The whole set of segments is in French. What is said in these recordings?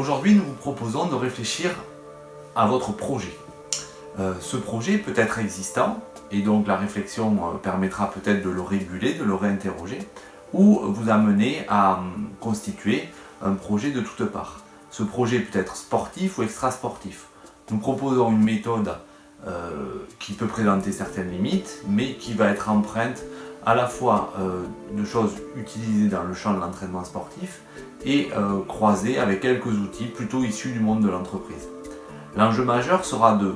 Aujourd'hui, nous vous proposons de réfléchir à votre projet. Euh, ce projet peut être existant, et donc la réflexion euh, permettra peut-être de le réguler, de le réinterroger, ou vous amener à hum, constituer un projet de toutes parts. Ce projet peut être sportif ou extra-sportif. Nous proposons une méthode euh, qui peut présenter certaines limites, mais qui va être empreinte à la fois euh, de choses utilisées dans le champ de l'entraînement sportif et euh, croisées avec quelques outils plutôt issus du monde de l'entreprise. L'enjeu majeur sera de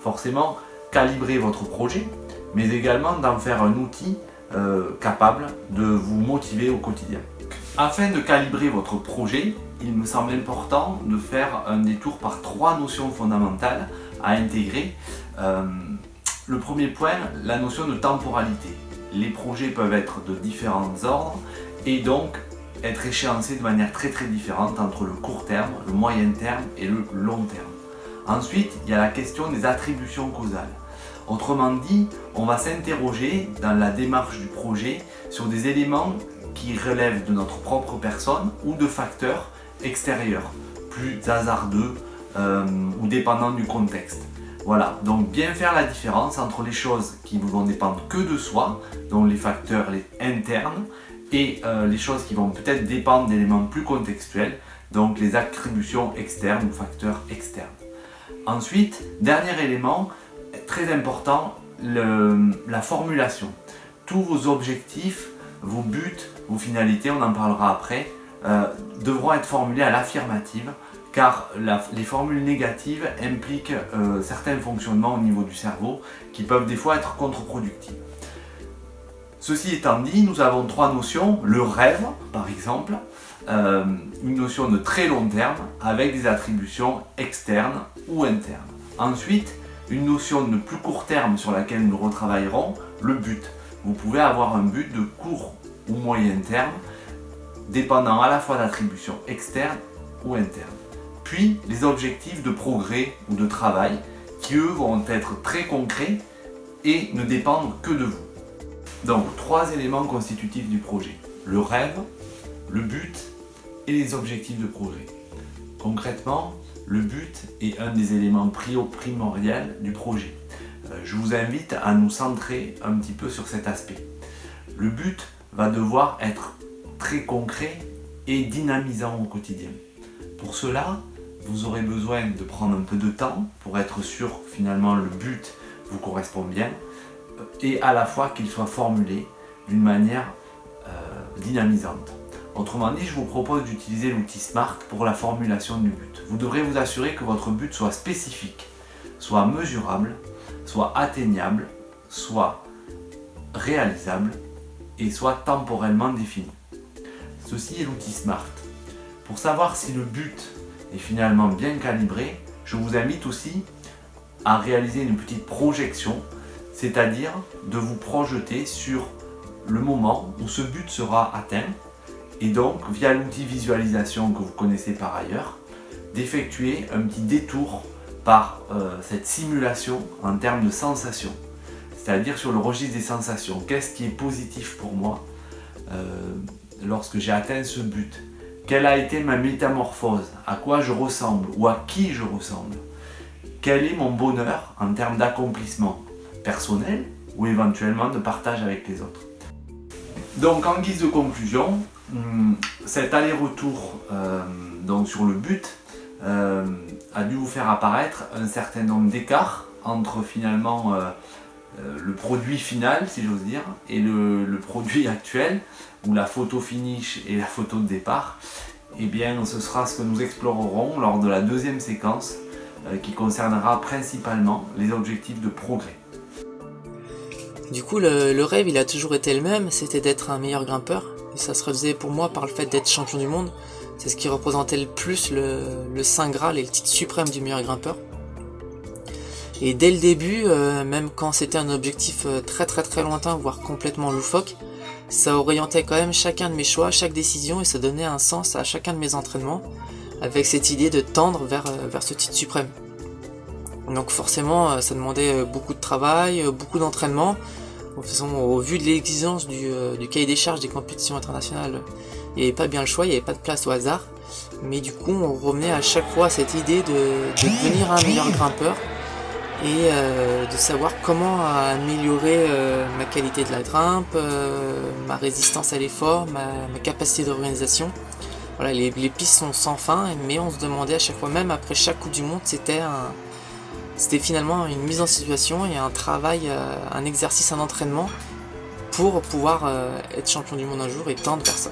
forcément calibrer votre projet, mais également d'en faire un outil capable de vous motiver au quotidien. Afin de calibrer votre projet, il me semble important de faire un détour par trois notions fondamentales à intégrer. Euh, le premier point, la notion de temporalité. Les projets peuvent être de différents ordres et donc être échéancés de manière très très différente entre le court terme, le moyen terme et le long terme. Ensuite, il y a la question des attributions causales. Autrement dit, on va s'interroger dans la démarche du projet sur des éléments qui relèvent de notre propre personne ou de facteurs extérieurs, plus hasardeux euh, ou dépendants du contexte. Voilà, donc bien faire la différence entre les choses qui ne vont dépendre que de soi, donc les facteurs internes, et euh, les choses qui vont peut-être dépendre d'éléments plus contextuels, donc les attributions externes ou facteurs externes. Ensuite, dernier élément, très important, la formulation. Tous vos objectifs, vos buts, vos finalités, on en parlera après, euh, devront être formulés à l'affirmative car les formules négatives impliquent euh, certains fonctionnements au niveau du cerveau qui peuvent des fois être contre-productifs. Ceci étant dit, nous avons trois notions. Le rêve, par exemple, euh, une notion de très long terme avec des attributions externes ou internes. Ensuite, une notion de plus court terme sur laquelle nous retravaillerons, le but. Vous pouvez avoir un but de court ou moyen terme dépendant à la fois d'attributions externes ou internes. Puis les objectifs de progrès ou de travail qui eux vont être très concrets et ne dépendent que de vous. Donc trois éléments constitutifs du projet. Le rêve, le but et les objectifs de projet. Concrètement, le but est un des éléments primordiaux du projet. Euh, je vous invite à nous centrer un petit peu sur cet aspect. Le but va devoir être très concret et dynamisant au quotidien. Pour cela, vous aurez besoin de prendre un peu de temps pour être sûr finalement le but vous correspond bien et à la fois qu'il soit formulé d'une manière euh, dynamisante. Autrement dit, je vous propose d'utiliser l'outil SMART pour la formulation du but. Vous devrez vous assurer que votre but soit spécifique, soit mesurable, soit atteignable, soit réalisable et soit temporellement défini. Ceci est l'outil SMART. Pour savoir si le but est finalement bien calibré, je vous invite aussi à réaliser une petite projection, c'est-à-dire de vous projeter sur le moment où ce but sera atteint et donc via l'outil visualisation que vous connaissez par ailleurs, d'effectuer un petit détour par euh, cette simulation en termes de sensations, c'est-à-dire sur le registre des sensations. Qu'est-ce qui est positif pour moi euh, lorsque j'ai atteint ce but? Quelle a été ma métamorphose? À quoi je ressemble? Ou à qui je ressemble? Quel est mon bonheur en termes d'accomplissement personnel ou éventuellement de partage avec les autres? Donc en guise de conclusion, hmm, cet aller-retour euh, sur le but euh, a dû vous faire apparaître un certain nombre d'écarts entre finalement euh, le produit final, si j'ose dire, et le, produit actuel, ou la photo finish et la photo de départ, eh bien ce sera ce que nous explorerons lors de la deuxième séquence euh, qui concernera principalement les objectifs de progrès. Du coup, le, rêve, il a toujours été le même, c'était d'être un meilleur grimpeur. Ça se faisait pour moi par le fait d'être champion du monde. C'est ce qui représentait le plus le, le Saint Graal et le titre suprême du meilleur grimpeur. Et dès le début, euh, même quand c'était un objectif euh, très très très lointain, voire complètement loufoque, ça orientait quand même chacun de mes choix, chaque décision, et ça donnait un sens à chacun de mes entraînements, avec cette idée de tendre vers, euh, vers ce titre suprême. Donc forcément, ça demandait beaucoup de travail, beaucoup d'entraînement. Au vu de l'exigence du, du, cahier des charges des compétitions internationales, il n'y avait pas bien le choix, il n'y avait pas de place au hasard. Mais du coup, on revenait à chaque fois à cette idée de, devenir un meilleur grimpeur et euh, de savoir comment améliorer euh, ma qualité de la grimpe, euh, ma résistance à l'effort, ma, capacité d'organisation. Voilà, les, pistes sont sans fin, mais on se demandait à chaque fois, même après chaque Coupe du Monde, c'était c'était finalement une mise en situation et un travail, un exercice, un entraînement pour pouvoir être champion du monde un jour et tendre vers ça.